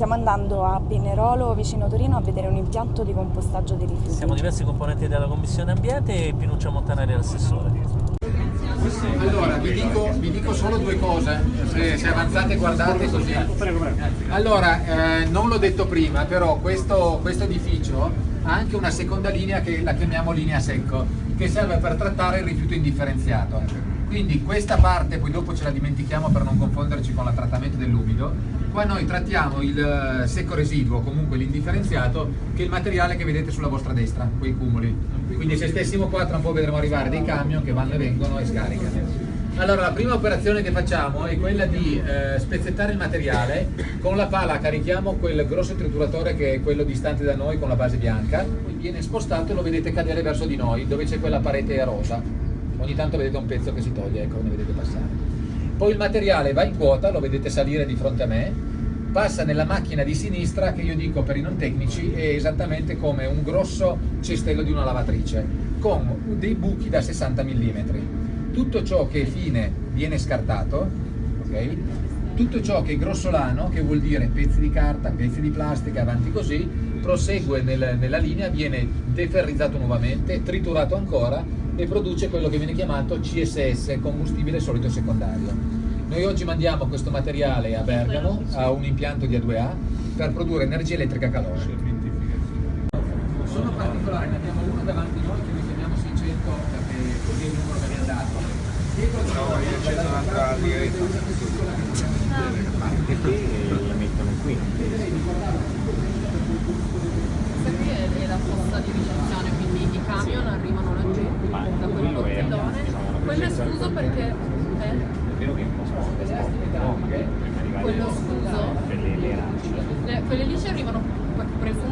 Stiamo andando a Pinerolo, vicino Torino, a vedere un impianto di compostaggio dei rifiuti. Siamo diversi componenti della Commissione Ambiente e Pinuccia Montanari l'assessore. Allora, vi dico, vi dico, solo due cose, se, se, avanzate guardate così. Allora, eh, non l'ho detto prima, però questo, questo, edificio ha anche una seconda linea che la chiamiamo linea secco, che serve per trattare il rifiuto indifferenziato. Quindi questa parte, poi dopo ce la dimentichiamo per non confonderci con il trattamento dell'umido, qua noi trattiamo il eh, secco residuo, comunque l'indifferenziato, che è il materiale che vedete sulla vostra destra, quei cumuli. Quindi se stessimo qua tra un po' vedremo arrivare dei camion che vanno e vengono e scaricano. Allora la prima operazione che facciamo è quella di eh, spezzettare il materiale, con la pala carichiamo quel grosso trituratore che è quello distante da noi con la base bianca, viene spostato e lo vedete cadere verso di noi dove c'è quella parete rosa ogni tanto vedete un pezzo che si toglie, ecco, come vedete passare. Poi il materiale va in quota, lo vedete salire di fronte a me, passa nella macchina di sinistra che io dico per i non tecnici è esattamente come un grosso cestello di una lavatrice, con dei buchi da 60 mm. Tutto ciò che è fine viene scartato, ok? Tutto ciò che è grossolano, che vuol dire pezzi di carta, pezzi di plastica, avanti così, prosegue nel, nella linea, viene deferrizzato nuovamente, triturato ancora e produce quello che viene chiamato CSS, combustibile solido secondario. Noi oggi mandiamo questo materiale a Bergamo, a un impianto di A2A, per produrre energia elettrica calore. Sono particolari, ne abbiamo uno davanti noi che noi chiamiamo 600 perché così è il numero che abbiamo dato. Dietro no, io c'è un'altra diretta. Perché la mettono qui? Questa qui è la fossa di ricezione, quindi i camion arrivano laggiù da quel portellone. Perché... Eh? è spostato, quello scuso? Per le, quelle lì ci arrivano presunte